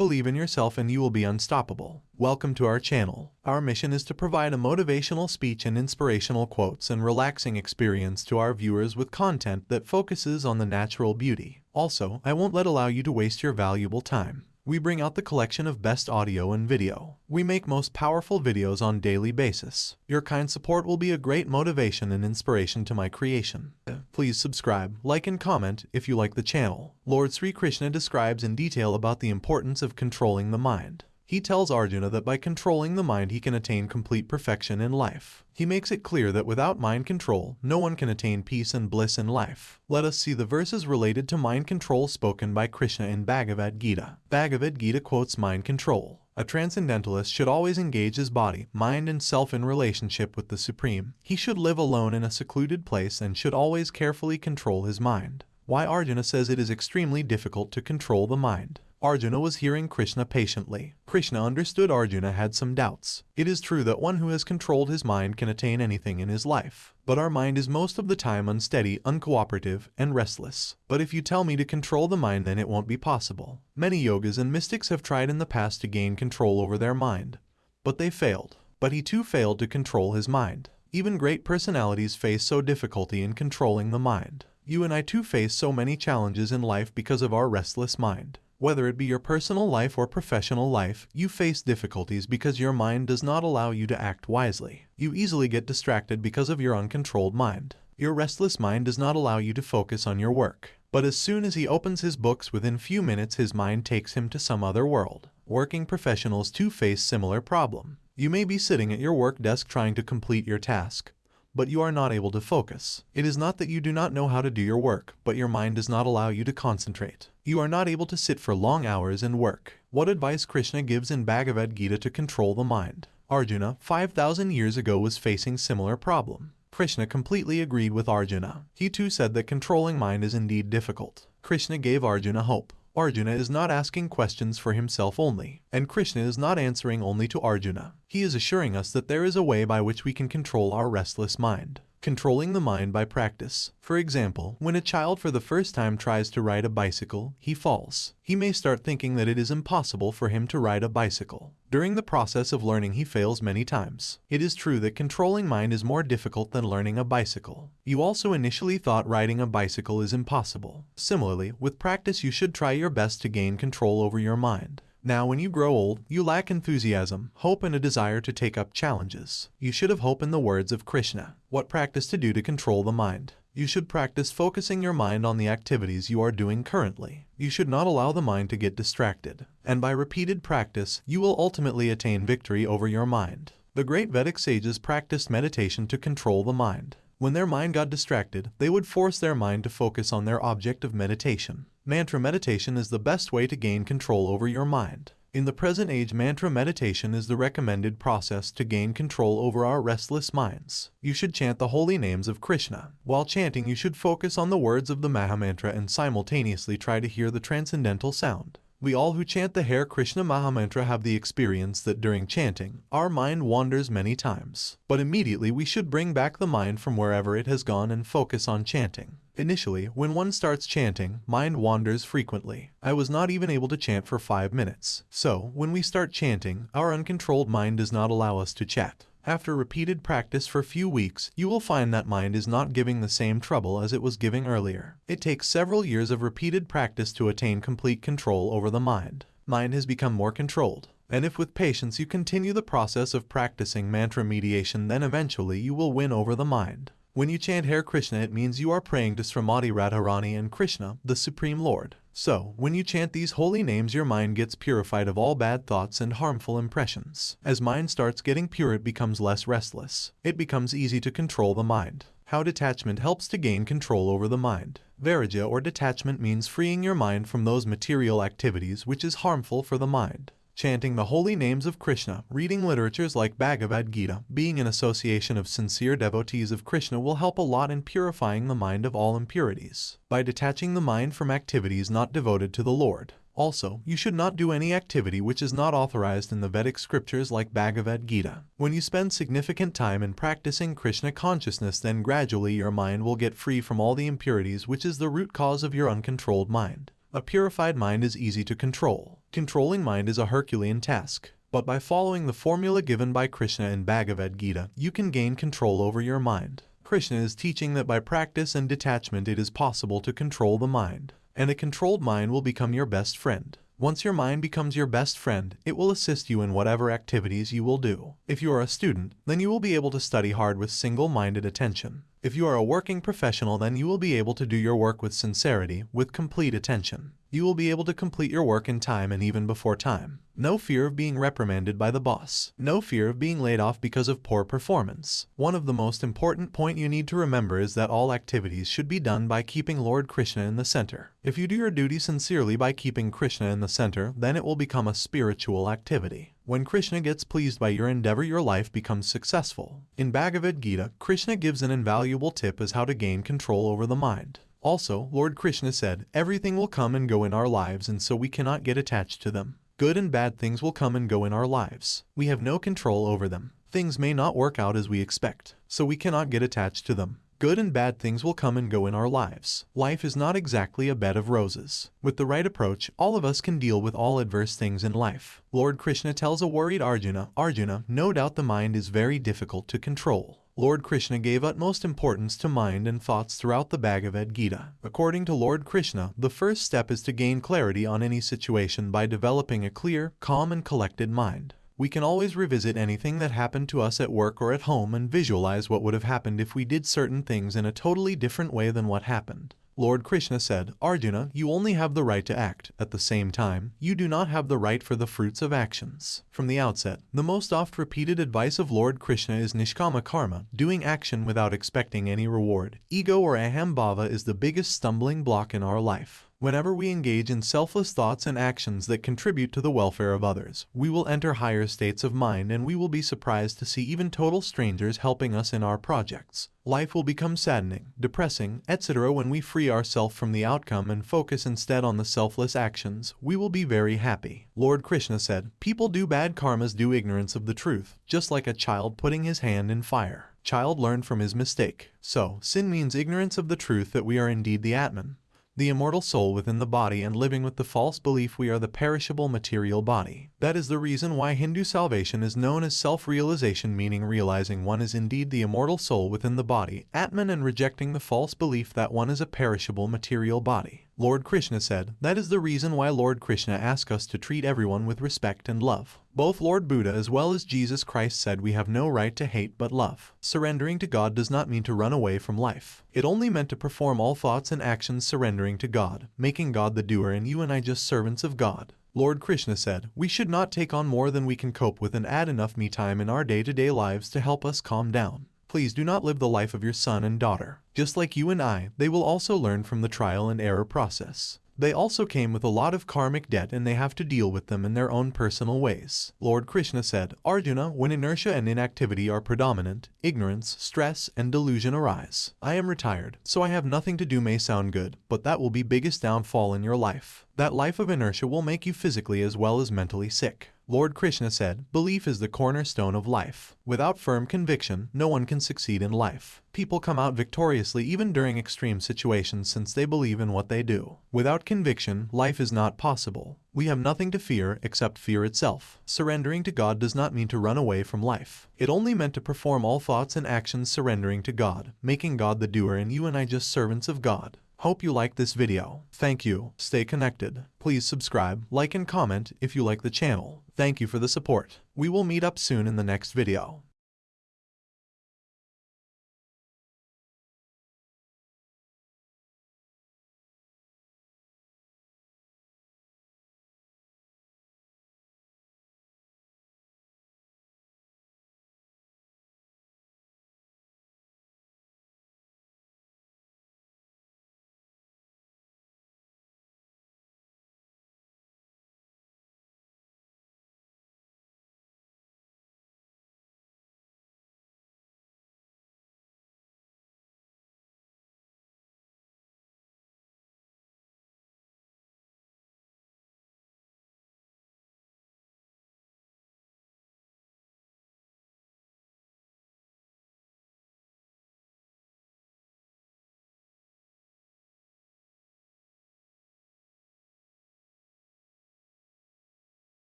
Believe in yourself and you will be unstoppable. Welcome to our channel. Our mission is to provide a motivational speech and inspirational quotes and relaxing experience to our viewers with content that focuses on the natural beauty. Also, I won't let allow you to waste your valuable time. We bring out the collection of best audio and video. We make most powerful videos on daily basis. Your kind support will be a great motivation and inspiration to my creation. Please subscribe, like and comment if you like the channel. Lord Sri Krishna describes in detail about the importance of controlling the mind. He tells Arjuna that by controlling the mind he can attain complete perfection in life. He makes it clear that without mind control, no one can attain peace and bliss in life. Let us see the verses related to mind control spoken by Krishna in Bhagavad Gita. Bhagavad Gita quotes mind control. A transcendentalist should always engage his body, mind and self in relationship with the Supreme. He should live alone in a secluded place and should always carefully control his mind. Why Arjuna says it is extremely difficult to control the mind. Arjuna was hearing Krishna patiently. Krishna understood Arjuna had some doubts. It is true that one who has controlled his mind can attain anything in his life. But our mind is most of the time unsteady, uncooperative, and restless. But if you tell me to control the mind then it won't be possible. Many yogas and mystics have tried in the past to gain control over their mind. But they failed. But he too failed to control his mind. Even great personalities face so difficulty in controlling the mind. You and I too face so many challenges in life because of our restless mind. Whether it be your personal life or professional life, you face difficulties because your mind does not allow you to act wisely. You easily get distracted because of your uncontrolled mind. Your restless mind does not allow you to focus on your work. But as soon as he opens his books within few minutes his mind takes him to some other world. Working professionals too face similar problem. You may be sitting at your work desk trying to complete your task, but you are not able to focus. It is not that you do not know how to do your work, but your mind does not allow you to concentrate. You are not able to sit for long hours and work. What advice Krishna gives in Bhagavad Gita to control the mind? Arjuna, 5,000 years ago was facing similar problem. Krishna completely agreed with Arjuna. He too said that controlling mind is indeed difficult. Krishna gave Arjuna hope. Arjuna is not asking questions for himself only, and Krishna is not answering only to Arjuna. He is assuring us that there is a way by which we can control our restless mind. Controlling the mind by practice. For example, when a child for the first time tries to ride a bicycle, he falls. He may start thinking that it is impossible for him to ride a bicycle. During the process of learning he fails many times. It is true that controlling mind is more difficult than learning a bicycle. You also initially thought riding a bicycle is impossible. Similarly, with practice you should try your best to gain control over your mind. Now when you grow old, you lack enthusiasm, hope and a desire to take up challenges. You should have hope in the words of Krishna. What practice to do to control the mind? You should practice focusing your mind on the activities you are doing currently. You should not allow the mind to get distracted. And by repeated practice, you will ultimately attain victory over your mind. The great Vedic sages practiced meditation to control the mind. When their mind got distracted, they would force their mind to focus on their object of meditation. Mantra meditation is the best way to gain control over your mind. In the present age, mantra meditation is the recommended process to gain control over our restless minds. You should chant the holy names of Krishna. While chanting, you should focus on the words of the Mahamantra and simultaneously try to hear the transcendental sound. We all who chant the Hare Krishna Mahamantra have the experience that during chanting, our mind wanders many times. But immediately we should bring back the mind from wherever it has gone and focus on chanting. Initially, when one starts chanting, mind wanders frequently. I was not even able to chant for 5 minutes. So, when we start chanting, our uncontrolled mind does not allow us to chat. After repeated practice for a few weeks, you will find that mind is not giving the same trouble as it was giving earlier. It takes several years of repeated practice to attain complete control over the mind. Mind has become more controlled. And if with patience you continue the process of practicing mantra mediation then eventually you will win over the mind. When you chant Hare Krishna it means you are praying to Srimati Radharani and Krishna, the Supreme Lord. So, when you chant these holy names your mind gets purified of all bad thoughts and harmful impressions. As mind starts getting pure it becomes less restless. It becomes easy to control the mind. How detachment helps to gain control over the mind. Vairagya or detachment means freeing your mind from those material activities which is harmful for the mind chanting the holy names of Krishna, reading literatures like Bhagavad Gita, being in association of sincere devotees of Krishna will help a lot in purifying the mind of all impurities, by detaching the mind from activities not devoted to the Lord. Also, you should not do any activity which is not authorized in the Vedic scriptures like Bhagavad Gita. When you spend significant time in practicing Krishna consciousness then gradually your mind will get free from all the impurities which is the root cause of your uncontrolled mind. A purified mind is easy to control. Controlling mind is a Herculean task. But by following the formula given by Krishna in Bhagavad Gita, you can gain control over your mind. Krishna is teaching that by practice and detachment it is possible to control the mind, and a controlled mind will become your best friend. Once your mind becomes your best friend, it will assist you in whatever activities you will do. If you are a student, then you will be able to study hard with single-minded attention. If you are a working professional, then you will be able to do your work with sincerity, with complete attention. You will be able to complete your work in time and even before time. No fear of being reprimanded by the boss. No fear of being laid off because of poor performance. One of the most important point you need to remember is that all activities should be done by keeping Lord Krishna in the center. If you do your duty sincerely by keeping Krishna in the center, then it will become a spiritual activity. When Krishna gets pleased by your endeavor, your life becomes successful. In Bhagavad Gita, Krishna gives an invaluable tip as how to gain control over the mind. Also, Lord Krishna said, everything will come and go in our lives and so we cannot get attached to them. Good and bad things will come and go in our lives. We have no control over them. Things may not work out as we expect, so we cannot get attached to them. Good and bad things will come and go in our lives. Life is not exactly a bed of roses. With the right approach, all of us can deal with all adverse things in life. Lord Krishna tells a worried Arjuna, Arjuna, no doubt the mind is very difficult to control. Lord Krishna gave utmost importance to mind and thoughts throughout the Bhagavad Gita. According to Lord Krishna, the first step is to gain clarity on any situation by developing a clear, calm and collected mind. We can always revisit anything that happened to us at work or at home and visualize what would have happened if we did certain things in a totally different way than what happened. Lord Krishna said, Arjuna, you only have the right to act. At the same time, you do not have the right for the fruits of actions. From the outset, the most oft-repeated advice of Lord Krishna is Nishkama Karma, doing action without expecting any reward. Ego or Ahambhava is the biggest stumbling block in our life. Whenever we engage in selfless thoughts and actions that contribute to the welfare of others, we will enter higher states of mind and we will be surprised to see even total strangers helping us in our projects. Life will become saddening, depressing, etc. when we free ourselves from the outcome and focus instead on the selfless actions, we will be very happy. Lord Krishna said, People do bad karmas due ignorance of the truth, just like a child putting his hand in fire. Child learned from his mistake. So, sin means ignorance of the truth that we are indeed the Atman the immortal soul within the body and living with the false belief we are the perishable material body. That is the reason why Hindu salvation is known as self-realization meaning realizing one is indeed the immortal soul within the body, Atman and rejecting the false belief that one is a perishable material body. Lord Krishna said, that is the reason why Lord Krishna asked us to treat everyone with respect and love. Both Lord Buddha as well as Jesus Christ said we have no right to hate but love. Surrendering to God does not mean to run away from life. It only meant to perform all thoughts and actions surrendering to God, making God the doer and you and I just servants of God. Lord Krishna said, we should not take on more than we can cope with and add enough me time in our day-to-day -day lives to help us calm down. Please do not live the life of your son and daughter. Just like you and I, they will also learn from the trial and error process. They also came with a lot of karmic debt and they have to deal with them in their own personal ways. Lord Krishna said, Arjuna, when inertia and inactivity are predominant, ignorance, stress, and delusion arise. I am retired, so I have nothing to do may sound good, but that will be biggest downfall in your life. That life of inertia will make you physically as well as mentally sick. Lord Krishna said, Belief is the cornerstone of life. Without firm conviction, no one can succeed in life. People come out victoriously even during extreme situations since they believe in what they do. Without conviction, life is not possible. We have nothing to fear except fear itself. Surrendering to God does not mean to run away from life. It only meant to perform all thoughts and actions surrendering to God, making God the doer and you and I just servants of God. Hope you like this video. Thank you. Stay connected. Please subscribe, like and comment if you like the channel. Thank you for the support. We will meet up soon in the next video.